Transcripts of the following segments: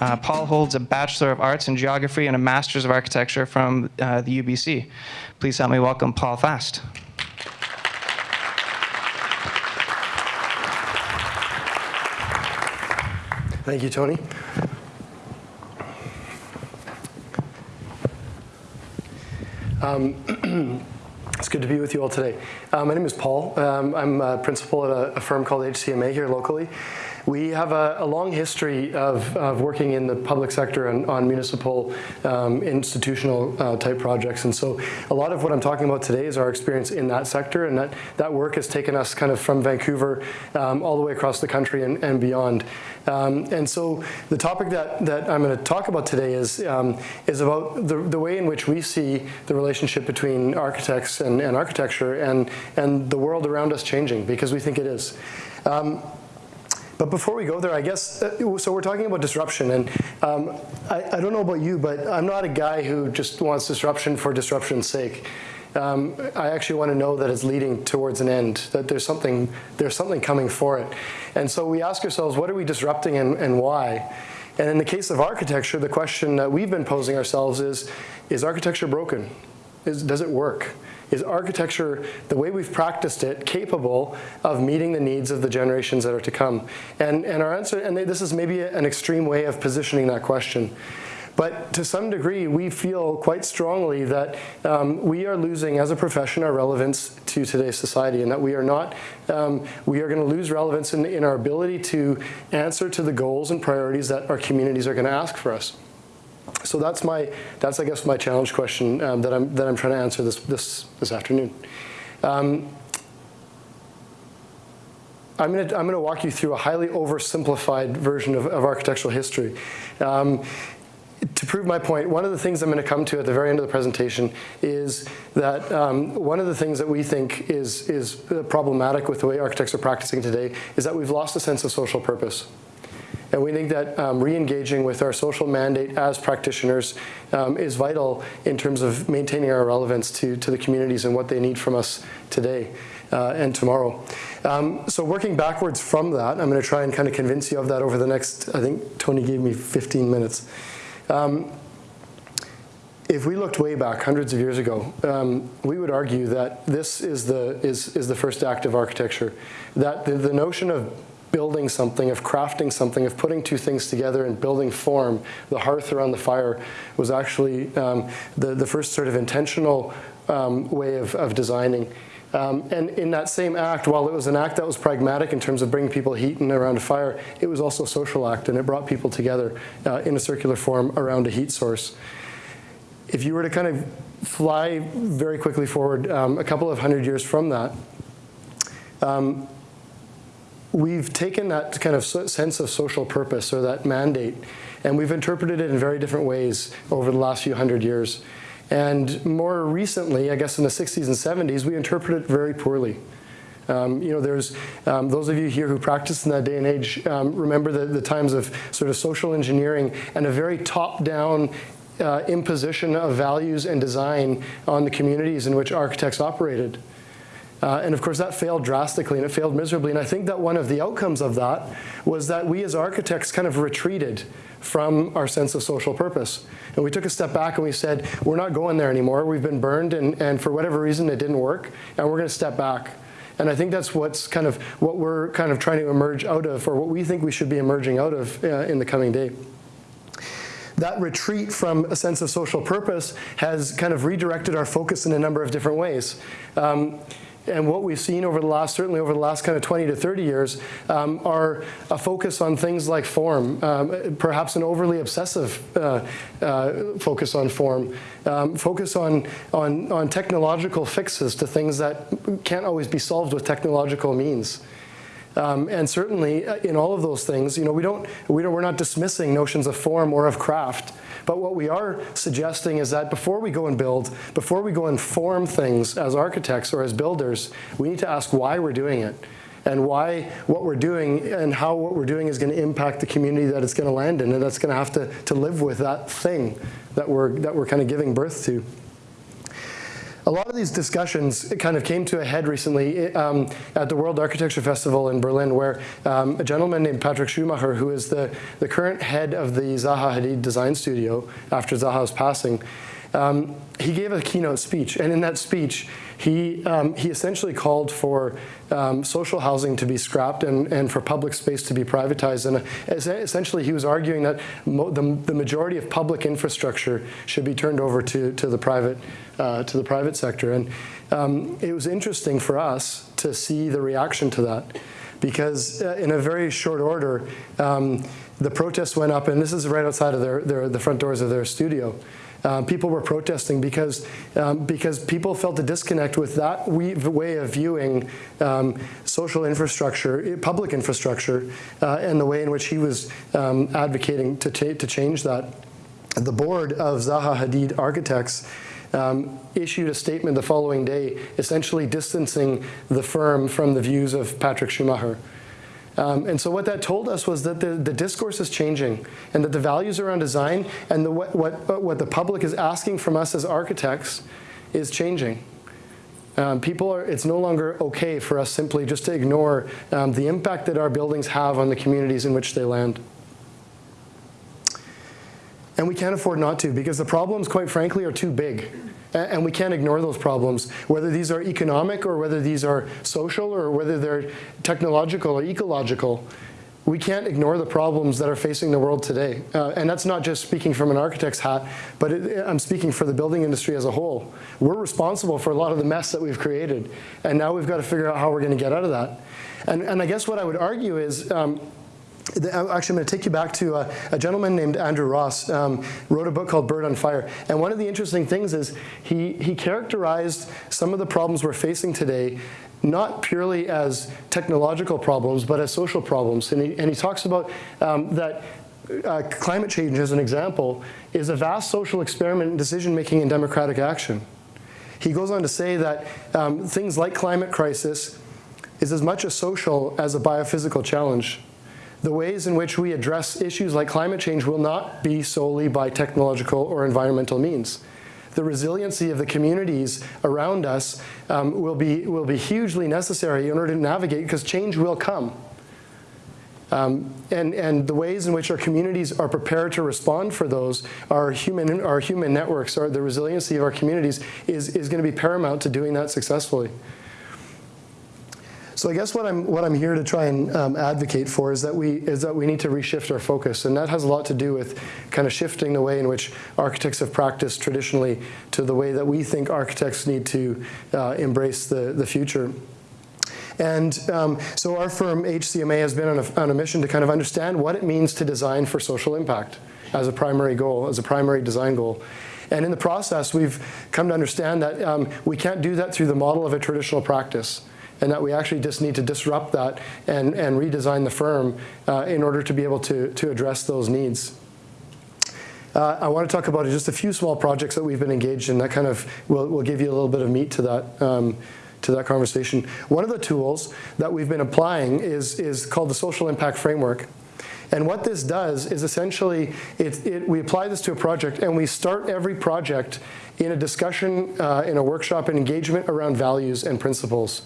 Uh, Paul holds a Bachelor of Arts in Geography and a Master's of Architecture from uh, the UBC. Please help me welcome Paul Fast. Thank you, Tony. Um, it's good to be with you all today. Uh, my name is Paul. Um, I'm a principal at a, a, firm called HCMA here locally. We have a, a long history of, of, working in the public sector and on municipal um, institutional uh, type projects. And so a lot of what I'm talking about today is our experience in that sector. And that, that work has taken us kind of from Vancouver um, all the way across the country and, and beyond. Um, and so the topic that, that I'm going to talk about today is, um, is about the, the way in which we see the relationship between architects and, and architecture and, and the world around us changing, because we think it is. Um, but before we go there, I guess, uh, so we're talking about disruption, and um, I, I, don't know about you, but I'm not a guy who just wants disruption for disruption's sake. Um, I actually want to know that it's leading towards an end, that there's something, there's something coming for it. And so we ask ourselves, what are we disrupting and, and why? And in the case of architecture, the question that we've been posing ourselves is, is architecture broken? Is, does it work? Is architecture, the way we've practiced it, capable of meeting the needs of the generations that are to come? And, and our answer, and this is maybe an extreme way of positioning that question. But to some degree, we feel quite strongly that um, we are losing, as a profession, our relevance to today's society, and that we are not, um, we are going to lose relevance in, in our ability to answer to the goals and priorities that our communities are going to ask for us. So that's my, that's I guess my challenge question um, that I'm that I'm trying to answer this this this afternoon. Um, I'm going to I'm going to walk you through a highly oversimplified version of, of architectural history. Um, to prove my point, one of the things I'm going to come to at the very end of the presentation is that um, one of the things that we think is, is problematic with the way architects are practicing today is that we've lost a sense of social purpose. And we think that um, re-engaging with our social mandate as practitioners um, is vital in terms of maintaining our relevance to, to the communities and what they need from us today uh, and tomorrow. Um, so working backwards from that, I'm going to try and kind of convince you of that over the next, I think Tony gave me 15 minutes. Um, if we looked way back, hundreds of years ago, um, we would argue that this is the, is, is the first act of architecture. That the, the notion of building something, of crafting something, of putting two things together and building form, the hearth around the fire was actually um, the, the first sort of intentional um, way of, of designing. Um, and in that same act, while it was an act that was pragmatic in terms of bringing people heat and around a fire, it was also a social act and it brought people together uh, in a circular form around a heat source. If you were to kind of fly very quickly forward um, a couple of hundred years from that, um, we've taken that kind of sense of social purpose or that mandate and we've interpreted it in very different ways over the last few hundred years. And more recently, I guess in the 60s and 70s, we interpret it very poorly. Um, you know, there's um, those of you here who practiced in that day and age um, remember the, the, times of sort of social engineering and a very top-down uh, imposition of values and design on the communities in which architects operated. Uh, and of course that failed drastically and it failed miserably. And I think that one of the outcomes of that was that we as architects kind of retreated from our sense of social purpose. And we took a step back and we said, we're not going there anymore. We've been burned and, and for whatever reason it didn't work and we're going to step back. And I think that's what's kind of what we're kind of trying to emerge out of or what we think we should be emerging out of uh, in the coming day that retreat from a sense of social purpose has kind of redirected our focus in a number of different ways. Um, and what we've seen over the last, certainly over the last kind of 20 to 30 years, um, are a focus on things like form, um, perhaps an overly obsessive uh, uh, focus on form, um, focus on, on, on technological fixes to things that can't always be solved with technological means. Um, and certainly uh, in all of those things, you know, we don't, we don't, we're not dismissing notions of form or of craft. But what we are suggesting is that before we go and build, before we go and form things as architects or as builders, we need to ask why we're doing it and why what we're doing and how what we're doing is going to impact the community that it's going to land in and that's going to have to, to live with that thing that we're, that we're kind of giving birth to. A lot of these discussions kind of came to a head recently um, at the World Architecture Festival in Berlin, where um, a gentleman named Patrick Schumacher, who is the, the current head of the Zaha Hadid Design Studio after Zaha's passing, um, he gave a keynote speech. And in that speech, he, um, he essentially called for um, social housing to be scrapped and, and for public space to be privatized. And uh, essentially, he was arguing that the, the majority of public infrastructure should be turned over to, to, the, private, uh, to the private sector. And um, it was interesting for us to see the reaction to that because uh, in a very short order, um, the protests went up, and this is right outside of their, their, the front doors of their studio. Um, people were protesting because, um, because people felt a disconnect with that way of viewing um, social infrastructure, public infrastructure, uh, and the way in which he was um, advocating to, to change that. The board of Zaha Hadid Architects um, issued a statement the following day, essentially distancing the firm from the views of Patrick Schumacher. Um, and so what that told us was that the, the discourse is changing and that the values around design and the, what, what, what the public is asking from us as architects is changing. Um, people are, it's no longer okay for us simply just to ignore um, the impact that our buildings have on the communities in which they land. And we can't afford not to because the problems, quite frankly, are too big. And we can't ignore those problems, whether these are economic or whether these are social or whether they're technological or ecological. We can't ignore the problems that are facing the world today. Uh, and that's not just speaking from an architect's hat, but it, I'm speaking for the building industry as a whole. We're responsible for a lot of the mess that we've created. And now we've got to figure out how we're going to get out of that. And, and I guess what I would argue is um, Actually, I'm going to take you back to a, a gentleman named Andrew Ross, um, wrote a book called Bird on Fire. And one of the interesting things is he, he characterized some of the problems we're facing today not purely as technological problems, but as social problems. And he, and he talks about um, that uh, climate change, as an example, is a vast social experiment in decision-making and democratic action. He goes on to say that um, things like climate crisis is as much a social as a biophysical challenge the ways in which we address issues like climate change will not be solely by technological or environmental means. The resiliency of the communities around us um, will, be, will be hugely necessary in order to navigate because change will come. Um, and, and the ways in which our communities are prepared to respond for those, our human, our human networks, or the resiliency of our communities is, is going to be paramount to doing that successfully. So I guess what I'm what I'm here to try and um, advocate for is that we is that we need to reshift our focus, and that has a lot to do with kind of shifting the way in which architects have practiced traditionally to the way that we think architects need to uh, embrace the the future. And um, so our firm, HCMA, has been on a, on a mission to kind of understand what it means to design for social impact as a primary goal, as a primary design goal. And in the process, we've come to understand that um, we can't do that through the model of a traditional practice and that we actually just need to disrupt that and, and redesign the firm uh, in order to be able to, to address those needs. Uh, I want to talk about just a few small projects that we've been engaged in that kind of will, will give you a little bit of meat to that, um, to that conversation. One of the tools that we've been applying is, is called the Social Impact Framework. And what this does is essentially, it, it, we apply this to a project and we start every project in a discussion, uh, in a workshop, an engagement around values and principles.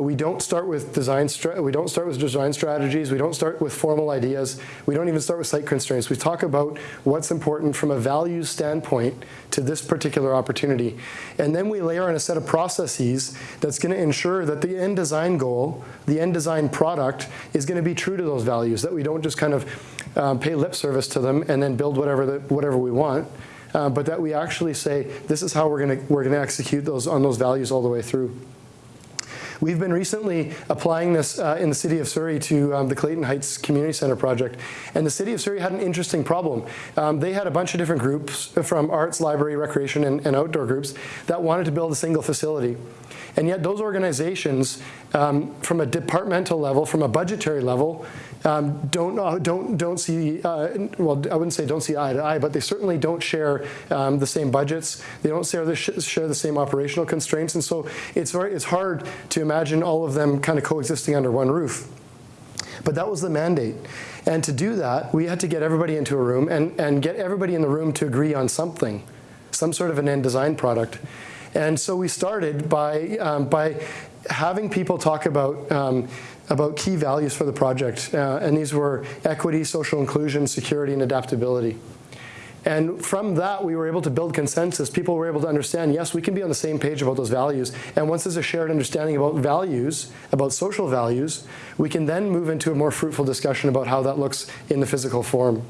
We don't start with design. we don't start with design strategies. We don't start with formal ideas. We don't even start with site constraints. We talk about what's important from a values standpoint to this particular opportunity, and then we layer in a set of processes that's going to ensure that the end design goal, the end design product, is going to be true to those values. That we don't just kind of um, pay lip service to them and then build whatever the, whatever we want. Uh, but that we actually say this is how we're going to we're going to execute those on those values all the way through. We've been recently applying this uh, in the city of Surrey to um, the Clayton Heights Community Center project. And the city of Surrey had an interesting problem. Um, they had a bunch of different groups from arts, library, recreation, and, and outdoor groups that wanted to build a single facility. And yet those organizations, um, from a departmental level, from a budgetary level, um, don't uh, don't don't see uh, well I wouldn't say don't see eye to eye, but they certainly don't share um, the same budgets. They don't share the share the same operational constraints, and so it's very it's hard to imagine all of them kind of coexisting under one roof. But that was the mandate. And to do that, we had to get everybody into a room and, and get everybody in the room to agree on something, some sort of an end design product. And so we started by, um, by having people talk about, um, about key values for the project. Uh, and these were equity, social inclusion, security, and adaptability. And from that, we were able to build consensus. People were able to understand, yes, we can be on the same page about those values. And once there's a shared understanding about values, about social values, we can then move into a more fruitful discussion about how that looks in the physical form.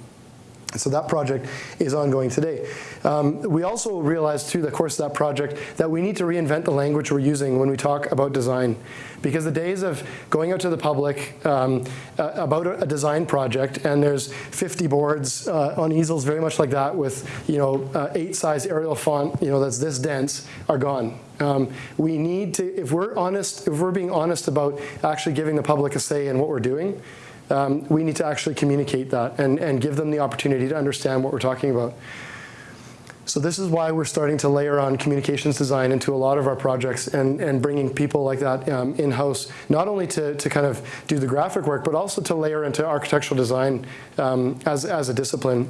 So that project is ongoing today. Um, we also realized through the course of that project that we need to reinvent the language we're using when we talk about design. Because the days of going out to the public um, uh, about a, design project and there's 50 boards uh, on easels very much like that with you know uh, eight size Arial font you know that's this dense are gone. Um, we need to, if we're honest, if we're being honest about actually giving the public a say in what we're doing, um, we need to actually communicate that and, and give them the opportunity to understand what we're talking about. So this is why we're starting to layer on communications design into a lot of our projects and, and bringing people like that um, in-house, not only to, to kind of do the graphic work, but also to layer into architectural design um, as, as a discipline.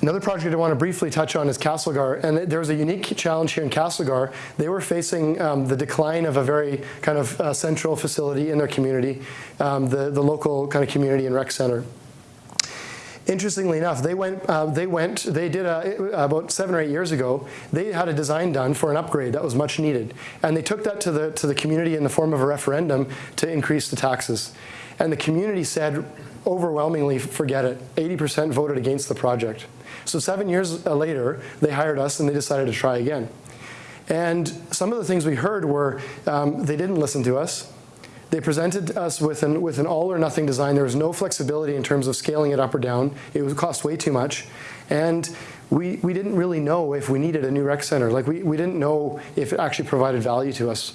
Another project I want to briefly touch on is Castlegar, and there was a unique challenge here in Castlegar. They were facing um, the decline of a very kind of uh, central facility in their community, um, the, the local kind of community and rec center. Interestingly enough, they went, uh, they went, they did a, about seven or eight years ago, they had a design done for an upgrade that was much needed. And they took that to the, to the community in the form of a referendum to increase the taxes. And the community said, overwhelmingly, forget it. 80% voted against the project. So seven years uh, later, they hired us and they decided to try again. And some of the things we heard were um, they didn't listen to us. They presented us with an, with an all or nothing design. There was no flexibility in terms of scaling it up or down. It would cost way too much. And we, we didn't really know if we needed a new rec center. Like we, we didn't know if it actually provided value to us.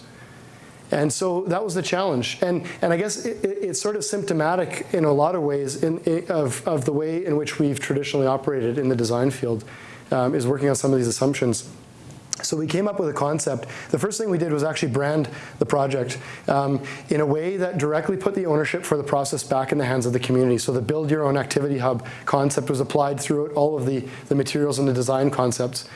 And so that was the challenge. And, and I guess it, it, it's sort of symptomatic in a lot of ways in, of, of the way in which we've traditionally operated in the design field, um, is working on some of these assumptions. So we came up with a concept. The first thing we did was actually brand the project um, in a way that directly put the ownership for the process back in the hands of the community. So the build your own activity hub concept was applied throughout all of the, the materials and the design concepts.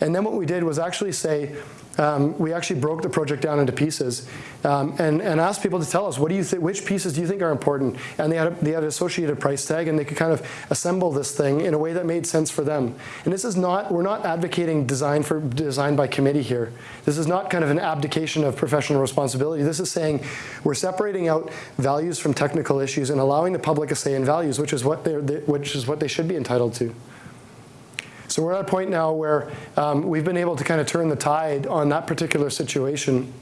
And then what we did was actually say, um, we actually broke the project down into pieces um, and, and asked people to tell us, what do you think, which pieces do you think are important? And they had, a, they had an associated price tag and they could kind of assemble this thing in a way that made sense for them. And this is not, we're not advocating design for design by committee here. This is not kind of an abdication of professional responsibility. This is saying we're separating out values from technical issues and allowing the public a say in values, which is what, they're, they, which is what they should be entitled to. So we're at a point now where um, we've been able to kind of turn the tide on that particular situation.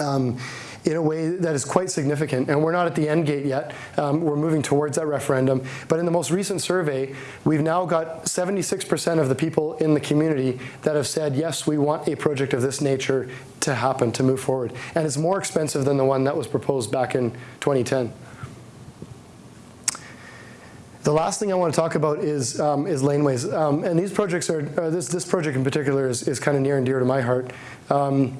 Um, in a way that is quite significant. And we're not at the end gate yet. Um, we're moving towards that referendum. But in the most recent survey, we've now got 76% of the people in the community that have said, yes, we want a project of this nature to happen, to move forward. And it's more expensive than the one that was proposed back in 2010. The last thing I want to talk about is, um, is laneways. Um, and these projects are, uh, this, this project in particular is, is kind of near and dear to my heart. Um,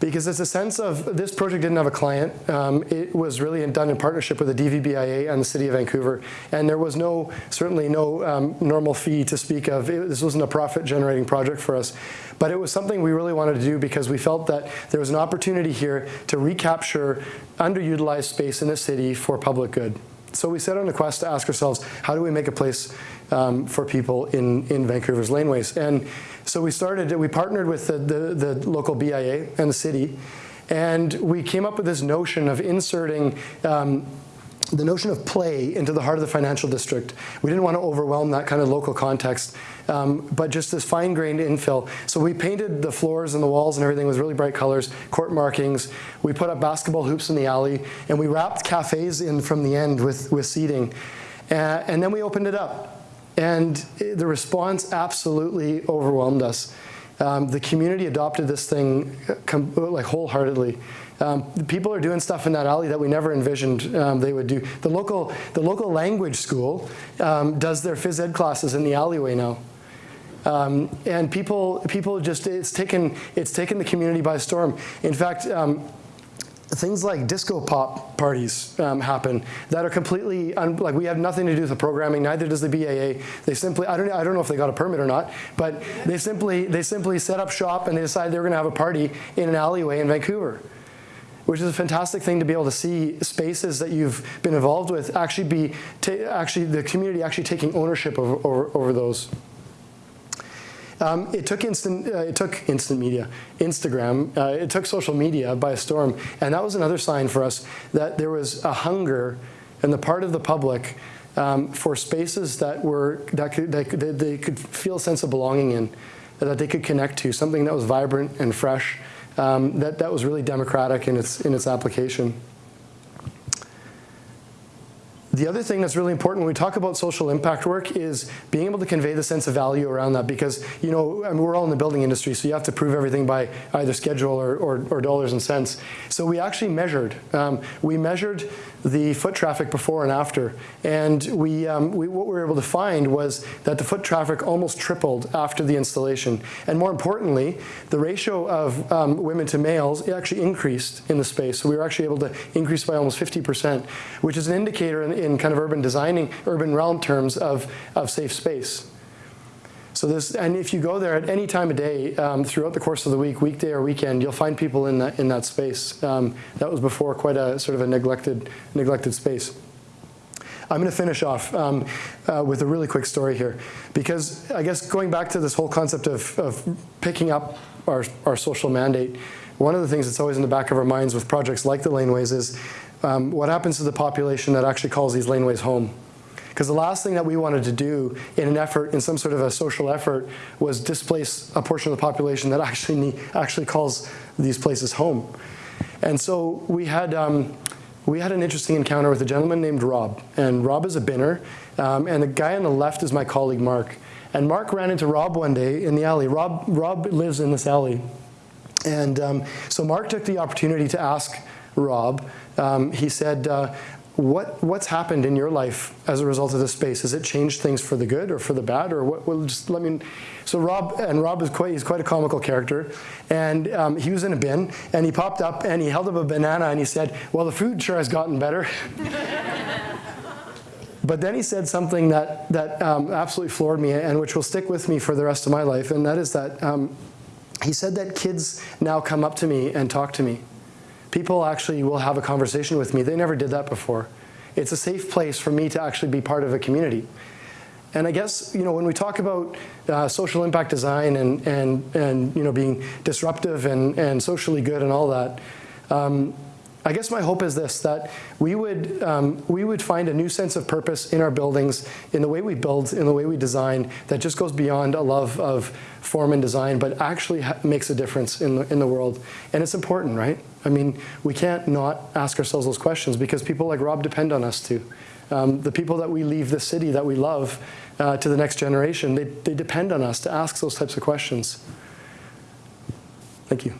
because it's a sense of, this project didn't have a client. Um, it was really done in partnership with the DVBIA and the City of Vancouver. And there was no, certainly no um, normal fee to speak of. It, this wasn't a profit generating project for us. But it was something we really wanted to do because we felt that there was an opportunity here to recapture underutilized space in the city for public good. So we set on a quest to ask ourselves, how do we make a place um, for people in, in Vancouver's laneways? And so we started, we partnered with the, the, the local BIA and the city, and we came up with this notion of inserting um, the notion of play into the heart of the financial district. We didn't want to overwhelm that kind of local context, um, but just this fine-grained infill. So we painted the floors and the walls and everything with really bright colors, court markings. We put up basketball hoops in the alley, and we wrapped cafes in from the end with, with seating. Uh, and then we opened it up. And the response absolutely overwhelmed us. Um, the community adopted this thing like wholeheartedly. Um, people are doing stuff in that alley that we never envisioned um, they would do. The local, the local language school um, does their phys ed classes in the alleyway now. Um, and people, people just, it's taken, it's taken the community by storm. In fact, um, things like disco pop parties um, happen that are completely like we have nothing to do with the programming. Neither does the BIA. They simply I don't I don't know if they got a permit or not, but they simply they simply set up shop and they decided they were going to have a party in an alleyway in Vancouver. Which is a fantastic thing to be able to see spaces that you've been involved with actually be actually the community actually taking ownership over, over those. Um, it took instant. Uh, it took instant media, Instagram. Uh, it took social media by storm, and that was another sign for us that there was a hunger in the part of the public um, for spaces that were that could that, could, that they could feel a sense of belonging in, that they could connect to, something that was vibrant and fresh, um, that that was really democratic in its in its application. The other thing that's really important when we talk about social impact work is being able to convey the sense of value around that because, you know, I mean, we're all in the building industry, so you have to prove everything by either schedule or, or, or dollars and cents. So we actually measured. Um, we measured the foot traffic before and after. And we, um, we, what we were able to find was that the foot traffic almost tripled after the installation. And more importantly, the ratio of um, women to males actually increased in the space. So we were actually able to increase by almost 50%, which is an indicator in, in kind of urban designing, urban realm terms of, of safe space. So this, and if you go there at any time of day um, throughout the course of the week, weekday or weekend, you'll find people in that in that space. Um, that was before quite a sort of a neglected neglected space. I'm going to finish off um, uh, with a really quick story here, because I guess going back to this whole concept of, of picking up our, our social mandate, one of the things that's always in the back of our minds with projects like the laneways is um, what happens to the population that actually calls these laneways home. Because the last thing that we wanted to do in an effort, in some sort of a social effort, was displace a portion of the population that actually need, actually calls these places home. And so we had um, we had an interesting encounter with a gentleman named Rob, and Rob is a binner, um, and the guy on the left is my colleague Mark. And Mark ran into Rob one day in the alley. Rob Rob lives in this alley, and um, so Mark took the opportunity to ask Rob. Um, he said, uh, what what's happened in your life as a result of this space? Has it changed things for the good or for the bad, or what? Well, just let me. So Rob and Rob is quite he's quite a comical character, and um, he was in a bin and he popped up and he held up a banana and he said, "Well, the food sure has gotten better." But then he said something that, that um, absolutely floored me and which will stick with me for the rest of my life, and that is that um, he said that kids now come up to me and talk to me. People actually will have a conversation with me. They never did that before. It's a safe place for me to actually be part of a community. And I guess you know when we talk about uh, social impact design and and and you know being disruptive and and socially good and all that, um, I guess my hope is this: that we would um, we would find a new sense of purpose in our buildings, in the way we build, in the way we design, that just goes beyond a love of form and design, but actually makes a difference in the in the world. And it's important, right? I mean, we can't not ask ourselves those questions because people like Rob depend on us too. Um, the people that we leave the city that we love uh, to the next generation, they, they depend on us to ask those types of questions. Thank you.